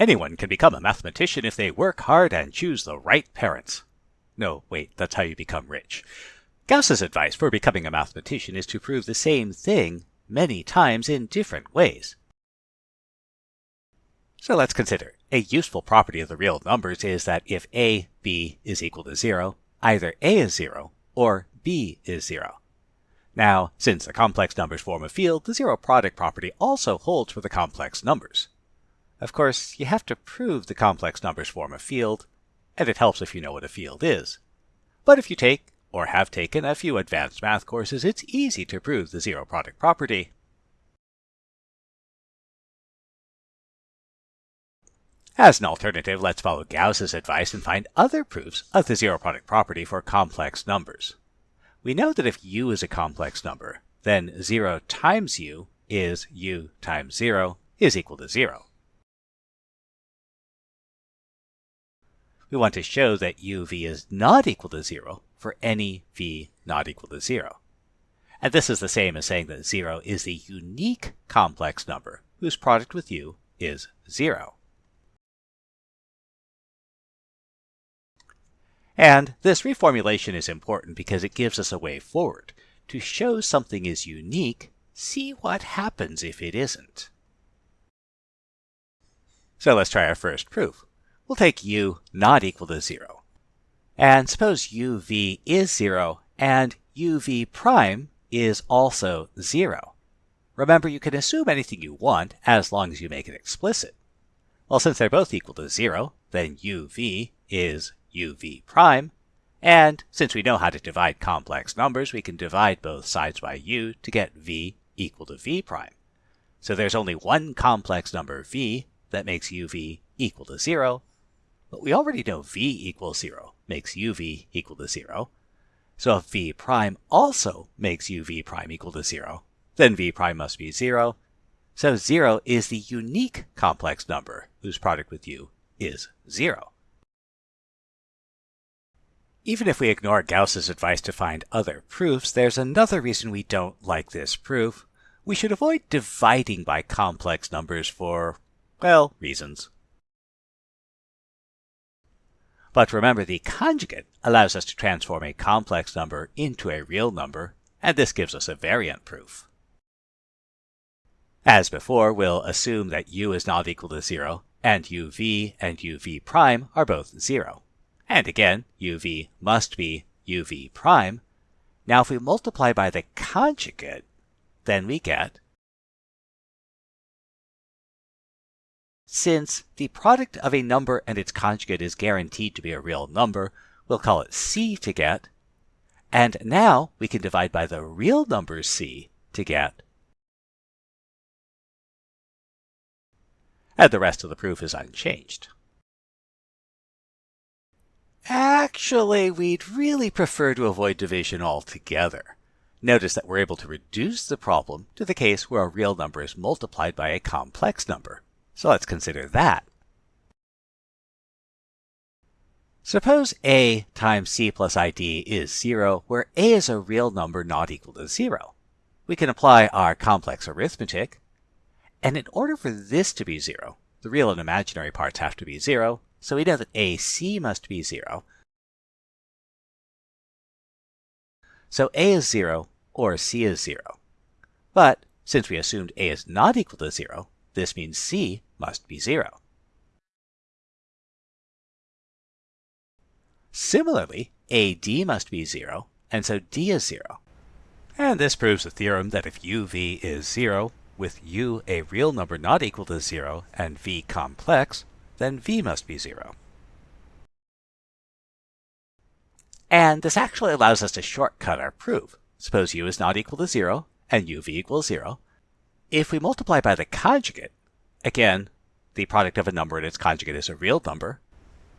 Anyone can become a mathematician if they work hard and choose the right parents. No, wait, that's how you become rich. Gauss's advice for becoming a mathematician is to prove the same thing many times in different ways. So let's consider. A useful property of the real numbers is that if a, b is equal to 0, either a is 0 or b is 0. Now, since the complex numbers form a field, the zero product property also holds for the complex numbers. Of course, you have to prove the complex numbers form a field, and it helps if you know what a field is. But if you take, or have taken, a few advanced math courses, it's easy to prove the zero product property. As an alternative, let's follow Gauss's advice and find other proofs of the zero product property for complex numbers. We know that if u is a complex number, then 0 times u is u times 0 is equal to 0. We want to show that uv is not equal to 0 for any v not equal to 0. And this is the same as saying that 0 is the unique complex number whose product with u is 0. And this reformulation is important because it gives us a way forward. To show something is unique, see what happens if it isn't. So let's try our first proof. We'll take u not equal to 0. And suppose uv is 0 and uv prime is also 0. Remember, you can assume anything you want as long as you make it explicit. Well, since they're both equal to 0, then uv is uv prime, and since we know how to divide complex numbers, we can divide both sides by u to get v equal to v prime. So there's only one complex number v that makes uv equal to 0, but we already know v equals 0 makes uv equal to 0. So if v prime also makes uv prime equal to 0, then v prime must be 0. So 0 is the unique complex number whose product with u is 0. Even if we ignore Gauss's advice to find other proofs, there's another reason we don't like this proof. We should avoid dividing by complex numbers for, well, reasons. But remember, the conjugate allows us to transform a complex number into a real number, and this gives us a variant proof. As before, we'll assume that u is not equal to 0, and uv and uv prime are both 0. And again, uv must be uv prime. Now if we multiply by the conjugate, then we get Since the product of a number and its conjugate is guaranteed to be a real number, we'll call it c to get. And now we can divide by the real number c to get. And the rest of the proof is unchanged. Actually, we'd really prefer to avoid division altogether. Notice that we're able to reduce the problem to the case where a real number is multiplied by a complex number. So let's consider that. Suppose a times c plus id is 0, where a is a real number not equal to 0. We can apply our complex arithmetic, and in order for this to be 0, the real and imaginary parts have to be 0, so we know that AC must be 0. So A is 0 or C is 0. But since we assumed A is not equal to 0, this means C must be 0. Similarly, AD must be 0, and so D is 0. And this proves the theorem that if UV is 0, with U a real number not equal to 0 and V complex, then v must be 0. And this actually allows us to shortcut our proof. Suppose u is not equal to 0 and uv equals 0. If we multiply by the conjugate, again, the product of a number and its conjugate is a real number,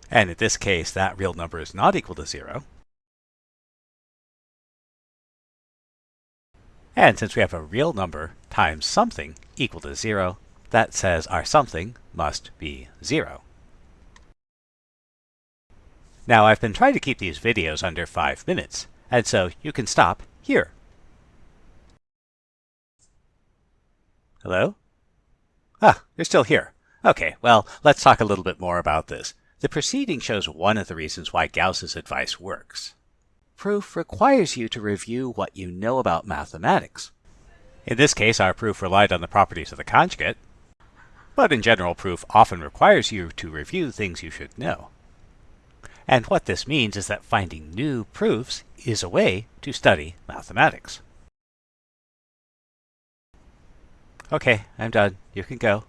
and in this case that real number is not equal to 0. And since we have a real number times something equal to 0, that says our something must be 0. Now I've been trying to keep these videos under 5 minutes, and so you can stop here. Hello? Ah, you're still here. Okay, well, let's talk a little bit more about this. The preceding shows one of the reasons why Gauss's advice works. Proof requires you to review what you know about mathematics. In this case, our proof relied on the properties of the conjugate, but in general, proof often requires you to review things you should know. And what this means is that finding new proofs is a way to study mathematics. Okay, I'm done. You can go.